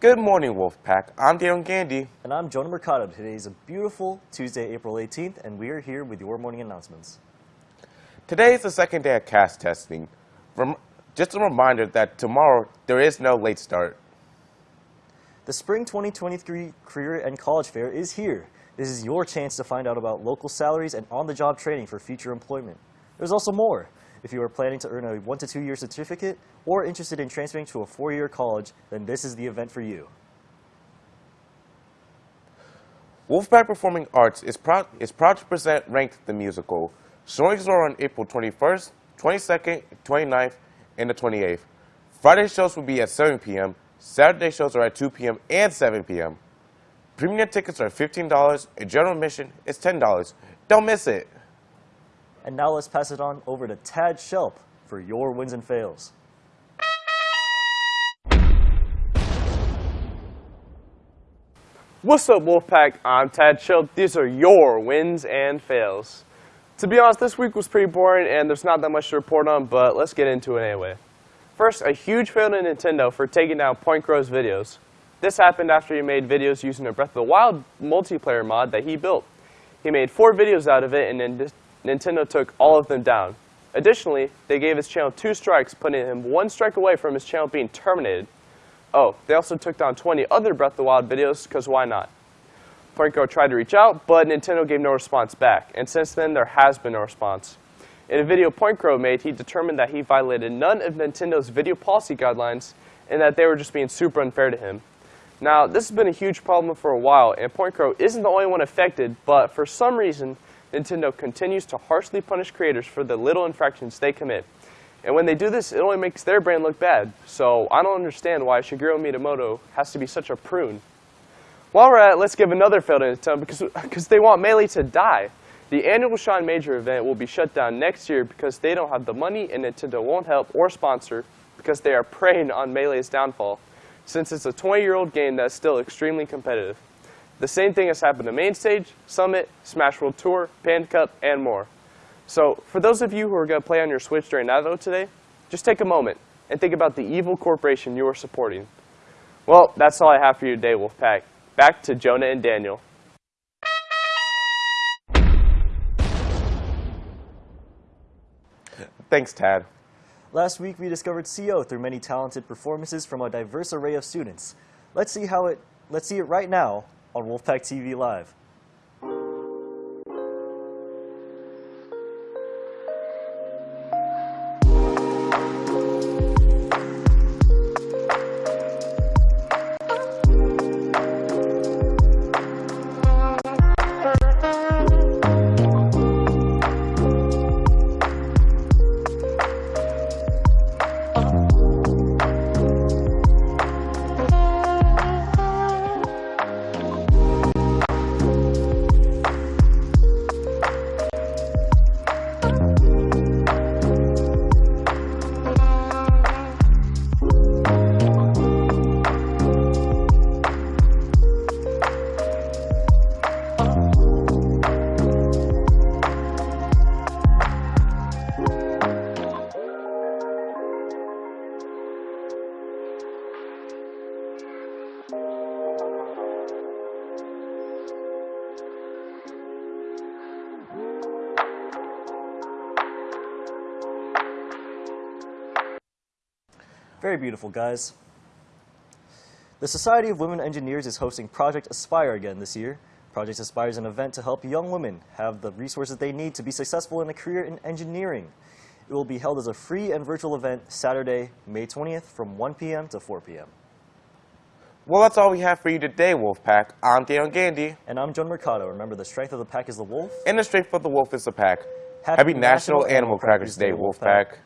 Good morning, Wolfpack. I'm Daniel Gandy. And I'm Jonah Mercado. Today is a beautiful Tuesday, April 18th, and we are here with your morning announcements. Today is the second day of CAS testing. Rem just a reminder that tomorrow there is no late start. The Spring 2023 Career and College Fair is here. This is your chance to find out about local salaries and on-the-job training for future employment. There's also more. If you are planning to earn a one to two year certificate or interested in transferring to a four-year college, then this is the event for you. Wolfpack Performing Arts is proud, is proud to present Ranked the Musical. Showings are on April 21st, 22nd, 29th, and the 28th. Friday shows will be at 7 p.m., Saturday shows are at 2 p.m. and 7 p.m. Premium tickets are $15 and general admission is $10. Don't miss it. And now let's pass it on over to Tad Shelp for your wins and fails. What's up, Wolfpack? I'm Tad Shelp. These are your wins and fails. To be honest, this week was pretty boring and there's not that much to report on, but let's get into it anyway. First, a huge fail to Nintendo for taking down PointCrow's videos. This happened after he made videos using a Breath of the Wild multiplayer mod that he built. He made four videos out of it and Nintendo took all of them down. Additionally, they gave his channel two strikes, putting him one strike away from his channel being terminated. Oh, they also took down 20 other Breath of the Wild videos, because why not? PointCrow tried to reach out, but Nintendo gave no response back, and since then there has been no response. In a video PointCrow made, he determined that he violated none of Nintendo's video policy guidelines and that they were just being super unfair to him. Now, this has been a huge problem for a while, and PointCrow isn't the only one affected, but for some reason, Nintendo continues to harshly punish creators for the little infractions they commit. And when they do this, it only makes their brand look bad. So I don't understand why Shigeru Miyamoto has to be such a prune. While we're at it, let's give another fail to because, because they want Melee to die. The annual Sean Major event will be shut down next year because they don't have the money and Nintendo won't help or sponsor because they are preying on Melee's downfall, since it's a 20-year-old game that's still extremely competitive. The same thing has happened to Main Stage, Summit, Smash World Tour, Panda Cup, and more. So for those of you who are going to play on your Switch during Nado today, just take a moment and think about the evil corporation you are supporting. Well, that's all I have for you today, Wolfpack. Back to Jonah and Daniel. Thanks, Tad. Last week, we discovered CO through many talented performances from a diverse array of students. Let's see how it, let's see it right now on Wolfpack TV Live. Very beautiful, guys. The Society of Women Engineers is hosting Project Aspire again this year. Project Aspire is an event to help young women have the resources they need to be successful in a career in engineering. It will be held as a free and virtual event Saturday, May 20th from 1 p.m. to 4 p.m. Well, that's all we have for you today, Wolfpack. I'm Daniel Gandy. And I'm John Mercado. Remember, the strength of the pack is the wolf. And the strength of the wolf is the pack. Happy Happy, National, National Animal Crackers Day, Wolfpack.